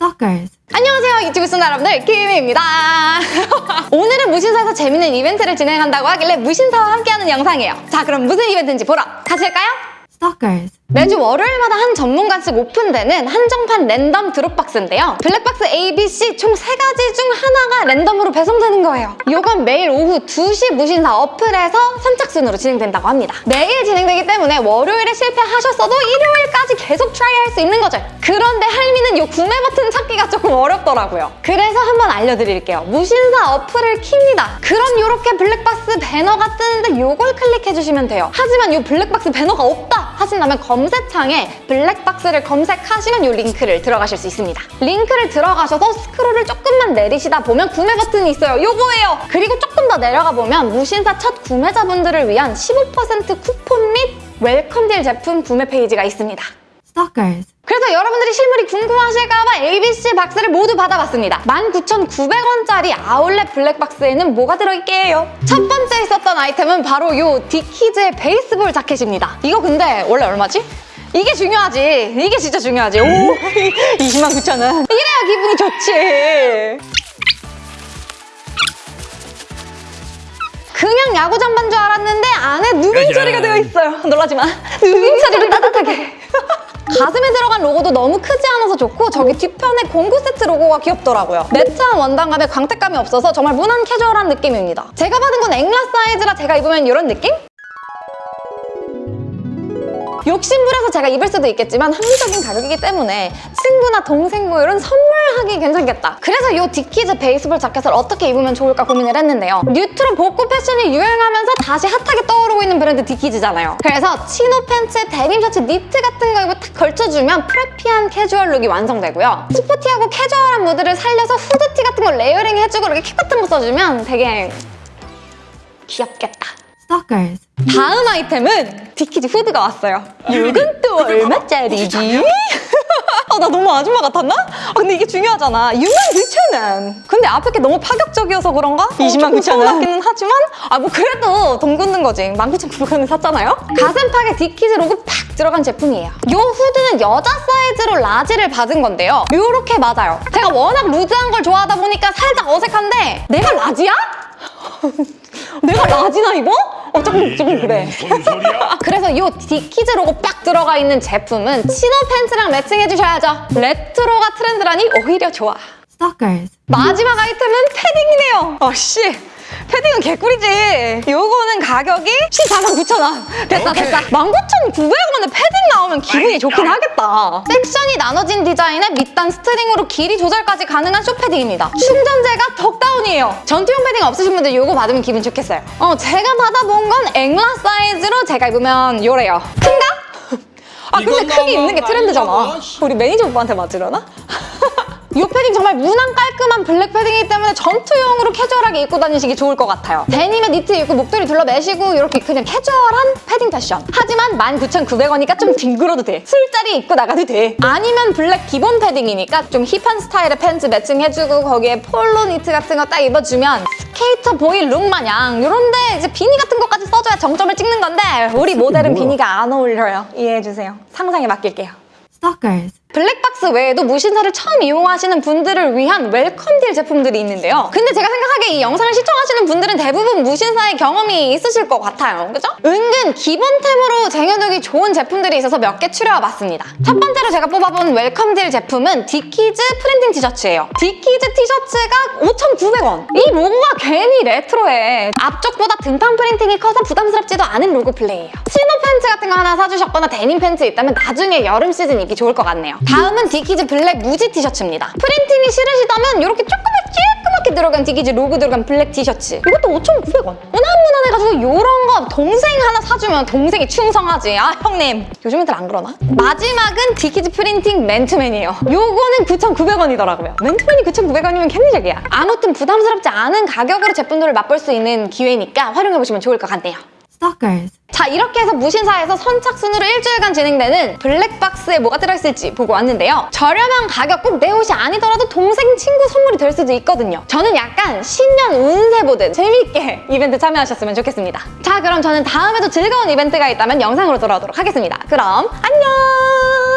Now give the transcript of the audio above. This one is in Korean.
Stalkers. 안녕하세요 유튜브 시청자 여러분들 김입니다 오늘은 무신사에서 재밌는 이벤트를 진행한다고 하길래 무신사와 함께하는 영상이에요 자 그럼 무슨 이벤트인지 보러 가실까요? Stalkers. 매주 월요일마다 한 전문가씩 오픈되는 한정판 랜덤 drop box인데요. 블랙박스 A, B, C 총 세가지중 하나 가 랜덤으로 배송되는 거예요. 이건 매일 오후 2시 무신사 어플에서 선착순으로 진행된다고 합니다. 매일 진행되기 때문에 월요일에 실패하셨어도 일요일까지 계속 try할 수 있는 거죠. 그런데 할미는 이 구매 버튼 찾기가 조금 어렵더라고요. 그래서 한번 알려드릴게요. 무신사 어플을 킵니다. 그럼 이렇게 블랙박스 배너가 뜨는데 이걸 클릭해주시면 돼요. 하지만 이 블랙박스 배너가 없다 하신다면 검색창에 블랙박스를 검색하시면 이 링크를 들어가실 수 있습니다. 링크를 들어가셔서 스크롤을 조금 만 내리시다 보면 구매 버튼이 있어요. 요거예요. 그리고 조금 더 내려가 보면 무신사 첫 구매자분들을 위한 15% 쿠폰 및 welcome deal 제품 구매 페이지가 있습니다. Stalkers. 그래서 여러분들이 실물이 궁금하실까봐 ABC 박스를 모두 받아봤습니다. 19,900원짜리 아울렛 블랙박스에는 뭐가 들어있게요? 첫 번째 있었던 아이템은 바로 이 디키즈의 baseball 자켓입니다. 이거 근데 원래 얼마지? 이게 중요하지. 이게 진짜 중요하지. 오, 209,000원. 이래야 기분이 좋지. 그냥 야구장 반 줄 알았는데 안에 누빙 처리가 되어 있어요. 놀라지 마. 누빙 처리를 따뜻하게. 가슴에 들어간 로고도 너무 크지 않아서 좋고 저기 뒤편에 공구 세트 로고가 귀엽더라고요. 매트한 원단감에 광택감이 없어서 정말 무난 캐주얼한 느낌입니다. 제가 받은 건 앵라 사이즈라 제가 입으면 이런 느낌? 욕심부려서 제가 입을 수도 있겠지만 합리적인 가격이기 때문에 친구나 동생 뭐 이런 선물하기 괜찮겠다. 그래서 이 디키즈 baseball 자켓을 어떻게 입으면 좋을까 고민을 했는데요. 뉴트로 복고 패션이 유행하면서 다시 핫하게 떠오르고 있는 브랜드 디키즈잖아요. 그래서 치노 팬츠에 데님 셔츠, 니트 같은 거 이거 딱 걸쳐주면 preppy한 캐주얼 룩이 완성되고요. sporty하고 캐주얼한 무드를 살려서 후드티 같은 거 layering 해주고 이렇게 캡 같은 거 써주면 되게 귀엽겠다. Stalkers. 다음 아이템은 Dickies 후드가 왔어요. 이건 또 얼마짜리지? 아, 나 너무 아줌마 같았나? 아, 근데 이게 중요하잖아. 69,000원. 근데 앞에 게 너무 파격적이어서 그런가? 20만 9천 원 같기는 하지만 아, 뭐 그래도 돈 굳는 거지. 19,900원에 샀잖아요? 가슴팍에 Dickies 로고 팍 들어간 제품이에요. 이 후드는 여자 사이즈로 large를 받은 건데요. 요렇게 맞아요. 제가 워낙 루즈한 걸 좋아하다 보니까 살짝 어색한데 내가 라지야? 내가 large나 이거? 어, 조금, 조금 그래. 그래서 이 Dickies 로고 빡 들어가 있는 제품은 치노 팬츠랑 매칭해 주셔야죠. 레트로가 트렌드라니 오히려 좋아. Stalkers. 마지막 아이템은 패딩이네요. 어씨. 패딩은 개꿀이지. 요거는 가격이 14만 9천 원. 됐다 오케이. 됐다. 19,900원에 패딩 나오면 기분이 좋긴 하겠다. 섹션이 나눠진 디자인에 밑단 스트링으로 길이 조절까지 가능한 숏패딩입니다. 충전재가 덕다운이에요. 전투용 패딩 없으신 분들 요거 받으면 기분 좋겠어요. 어, 제가 받아본 건 엑라 사이즈로 제가 입으면 요래요. 큰가? 아 근데 크게 입는 게 트렌드잖아. 우리 매니저 오빠한테 맞으려나? 이 패딩 정말 무난 깔끔한 블랙 패딩이기 때문에 전투용으로 캐주얼하게 입고 다니시기 좋을 것 같아요. 데님에 니트 입고 목도리 둘러매시고 이렇게 그냥 캐주얼한 패딩 패션. 하지만 19,900원이니까 좀 뒹굴어도 돼. 술자리 입고 나가도 돼. 아니면 블랙 기본 패딩이니까 좀 힙한 스타일의 팬츠 매칭해주고 거기에 폴로 니트 같은 거 딱 입어주면 skater boy look 마냥 이런데 이제 비니 같은 것까지 써줘야 정점을 찍는 건데 우리 모델은 비니가 안 어울려요. 이해해주세요. 상상에 맡길게요. Stalkers. 블랙박스 외에도 무신사를 처음 이용하시는 분들을 위한 welcome deal 제품들이 있는데요. 근데 제가 생각하기에 이 영상을 시청하시는 분들은 대부분 무신사의 경험이 있으실 것 같아요. 그죠? 은근 기본템으로 쟁여두기 좋은 제품들이 있어서 몇 개 추려와봤습니다. 첫 번째로 제가 뽑아본 welcome deal 제품은 Dickies 프린팅 티셔츠예요. Dickies 티셔츠가 5,900원. 이 로고가 괜히 레트로해. 앞쪽보다 등판 프린팅이 커서 부담스럽지도 않은 로고 플레이예요. 치노 팬츠 같은 거 하나 사주셨거나 데님 팬츠 있다면 나중에 여름 시즌 입기 좋을 것 같네요. 다음은 Dickies 블랙 무지 티셔츠입니다. 프린팅이 싫으시다면 이렇게 조그맣게 쬐끄맣게 들어간 Dickies 로고 들어간 블랙 티셔츠. 이것도 5,900원. 무난무난해가지고 이런 거 동생 하나 사주면 동생이 충성하지. 아 형님. 요즘 애들 안 그러나? 마지막은 Dickies 프린팅 맨투맨이에요. 요거는 9,900원이더라고요. 맨투맨이 9,900원이면 캔디적이야. 아무튼 부담스럽지 않은 가격으로 제품들을 맛볼 수 있는 기회니까 활용해보시면 좋을 것 같네요. Stalkers. 자 이렇게 해서 무신사에서 선착순으로 일주일간 진행되는 블랙박스에 뭐가 들어있을지 보고 왔는데요. 저렴한 가격 꼭 내 옷이 아니더라도 동생 친구 선물이 될 수도 있거든요. 저는 약간 신년 운세 보듯 재미있게 이벤트 참여하셨으면 좋겠습니다. 자 그럼 저는 다음에도 즐거운 이벤트가 있다면 영상으로 돌아오도록 하겠습니다. 그럼 안녕!